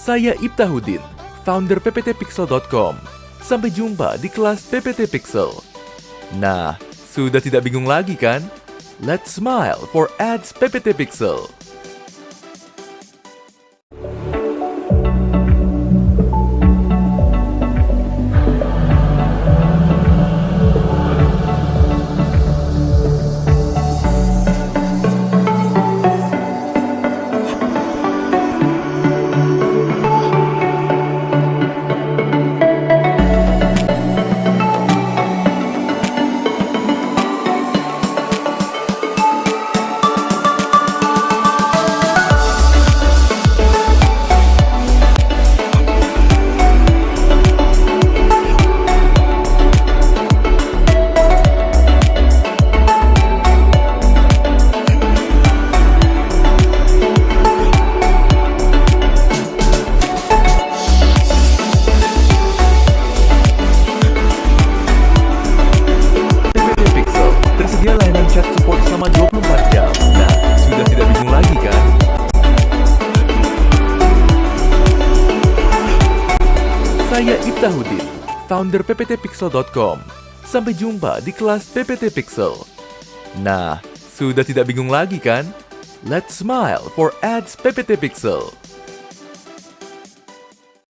Saya Ibtahudin, founder pptpixel.com. Sampai jumpa di kelas PPT Pixel. Nah, sudah tidak bingung lagi kan? Let's smile for ads PPT Pixel. Saya Ibtahudin, founder pptpixel.com. Sampai jumpa di kelas PPT Pixel. Nah, sudah tidak bingung lagi kan? Let's smile for ads PPT Pixel.